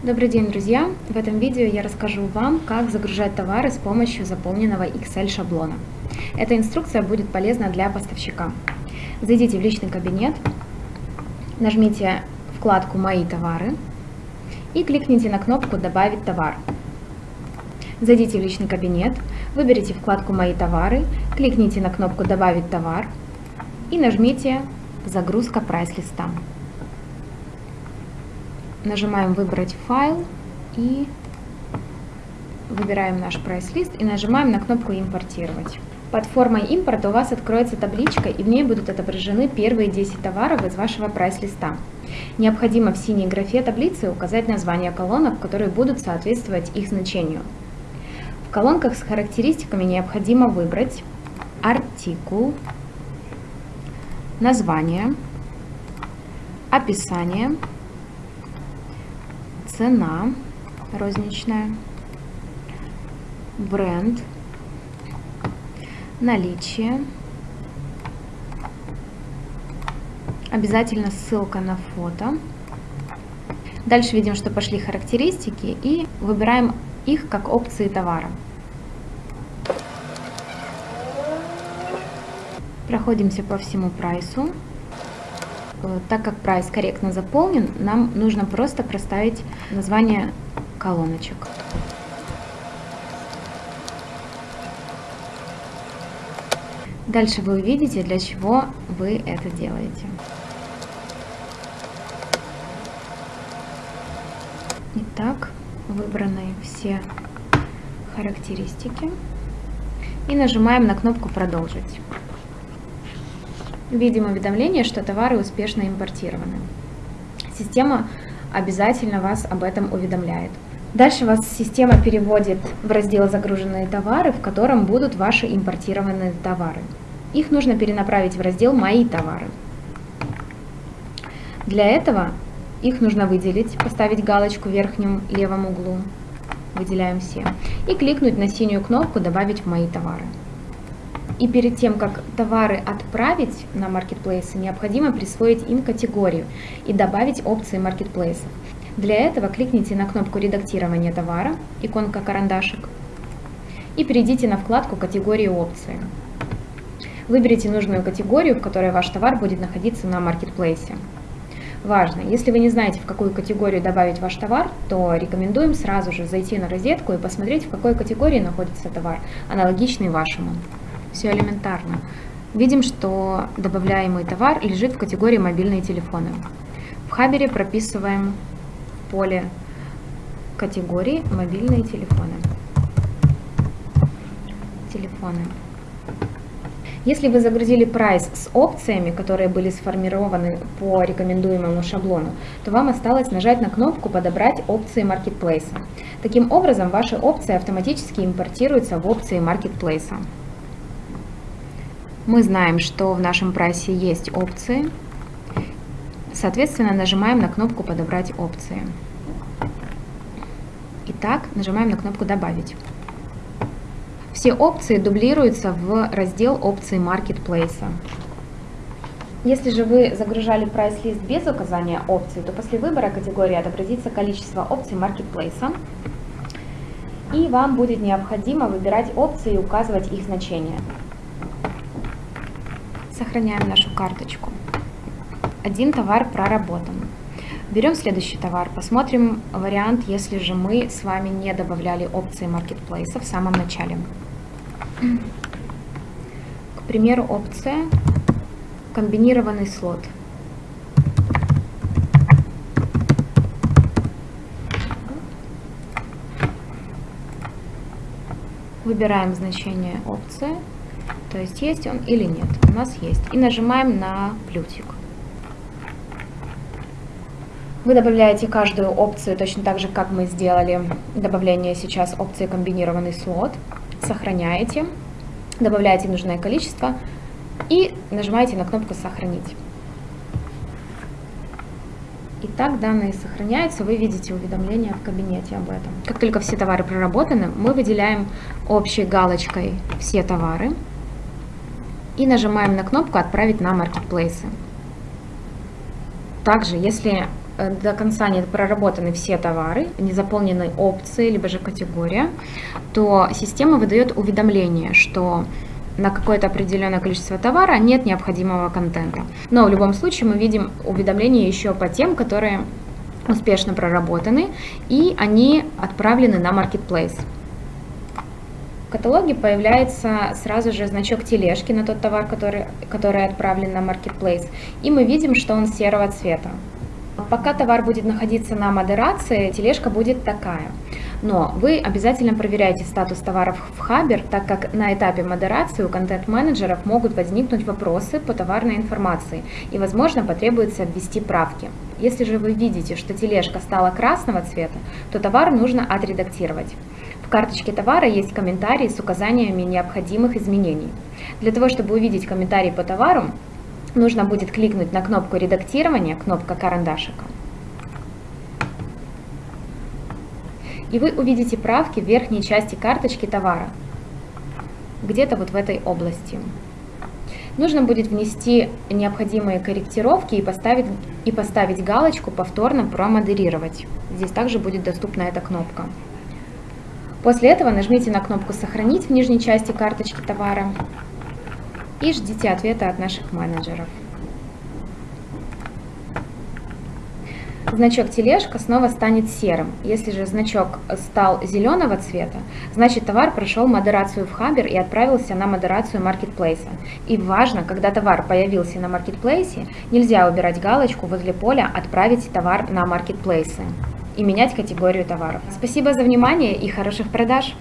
Добрый день, друзья! В этом видео я расскажу вам, как загружать товары с помощью заполненного Excel шаблона. Эта инструкция будет полезна для поставщика. Зайдите в личный кабинет, нажмите вкладку «Мои товары» и кликните на кнопку «Добавить товар». Зайдите в личный кабинет, выберите вкладку «Мои товары», кликните на кнопку «Добавить товар» и нажмите «Загрузка прайс-листа». Нажимаем «Выбрать файл» и выбираем наш прайс-лист и нажимаем на кнопку «Импортировать». Под формой импорта у вас откроется табличка, и в ней будут отображены первые 10 товаров из вашего прайс-листа. Необходимо в синей графе таблицы указать названия колонок, которые будут соответствовать их значению. В колонках с характеристиками необходимо выбрать артикул, название, описание, цена розничная, бренд, наличие, обязательно ссылка на фото. Дальше видим, что пошли характеристики и выбираем их как опции товара. Проходимся по всему прайсу. Э, так как прайс корректно заполнен, нам нужно просто проставить название колоночек. Дальше вы увидите, для чего вы это делаете. Итак, выбраны все характеристики. И нажимаем на кнопку «Продолжить». Видим уведомление, что товары успешно импортированы. Система обязательно вас об этом уведомляет. Дальше вас система переводит в раздел «Загруженные товары», в котором будут ваши импортированные товары. Их нужно перенаправить в раздел «Мои товары». Для этого их нужно выделить, поставить галочку в верхнем левом углу, выделяем все, и кликнуть на синюю кнопку «Добавить в мои товары». И перед тем, как товары отправить на маркетплейсы, необходимо присвоить им категорию и добавить опции маркетплейсов. Для этого кликните на кнопку редактирования товара, иконка карандашик, и перейдите на вкладку категории опции. Выберите нужную категорию, в которой ваш товар будет находиться на маркетплейсе. Важно, если вы не знаете, в какую категорию добавить ваш товар, то рекомендуем сразу же зайти на розетку и посмотреть, в какой категории находится товар, аналогичный вашему все элементарно. Видим, что добавляемый товар лежит в категории мобильные телефоны. В Хабере прописываем поле категории мобильные телефоны. Телефоны. Если вы загрузили прайс с опциями, которые были сформированы по рекомендуемому шаблону, то вам осталось нажать на кнопку «Подобрать опции маркетплейса». Таким образом, ваши опции автоматически импортируются в опции маркетплейса. Мы знаем, что в нашем прайсе есть опции. Соответственно, нажимаем на кнопку «Подобрать опции». Итак, нажимаем на кнопку «Добавить». Все опции дублируются в раздел опции маркетплейса. Если же вы загружали прайс-лист без указания опций, то после выбора категории отобразится количество опций маркетплейса, и вам будет необходимо выбирать опции и указывать их значение. Сохраняем нашу карточку. Один товар проработан. Берем следующий товар, посмотрим вариант, если же мы с вами не добавляли опции маркетплейса в самом начале. К примеру, опция комбинированный слот. Выбираем значение опции то есть есть он или нет. У нас есть. И нажимаем на плюсик. Вы добавляете каждую опцию точно так же, как мы сделали добавление сейчас опции комбинированный слот. Сохраняете, добавляете нужное количество и нажимаете на кнопку «Сохранить». Итак, данные сохраняются, вы видите уведомления в кабинете об этом. Как только все товары проработаны, мы выделяем общей галочкой все товары и нажимаем на кнопку «Отправить на маркетплейсы». Также, если э, до конца не проработаны все товары, не заполнены опции, либо же категория, то система выдает уведомление, что на какое-то определенное количество товара нет необходимого контента. Но в любом случае мы видим уведомления еще по тем, которые успешно проработаны, и они отправлены на Marketplace. В каталоге появляется сразу же значок тележки на тот товар, который, который отправлен на Marketplace, и мы видим, что он серого цвета. Пока товар будет находиться на модерации, тележка будет такая. Но вы обязательно проверяйте статус товаров в Хабер, так как на этапе модерации у контент-менеджеров могут возникнуть вопросы по товарной информации и, возможно, потребуется ввести правки. Если же вы видите, что тележка стала красного цвета, то товар нужно отредактировать. В карточке товара есть комментарии с указаниями необходимых изменений. Для того, чтобы увидеть комментарий по товару, нужно будет кликнуть на кнопку редактирования, кнопка карандашика. И вы увидите правки в верхней части карточки товара, где-то вот в этой области. Нужно будет внести необходимые корректировки и поставить, и поставить галочку «Повторно промодерировать». Здесь также будет доступна эта кнопка. После этого нажмите на кнопку «Сохранить» в нижней части карточки товара и ждите ответа от наших менеджеров. Значок тележка снова станет серым. Если же значок стал зеленого цвета, значит товар прошел модерацию в Хабер и отправился на модерацию маркетплейса. И важно, когда товар появился на маркетплейсе, нельзя убирать галочку возле поля «Отправить товар на маркетплейсы» и менять категорию товаров. Спасибо за внимание и хороших продаж!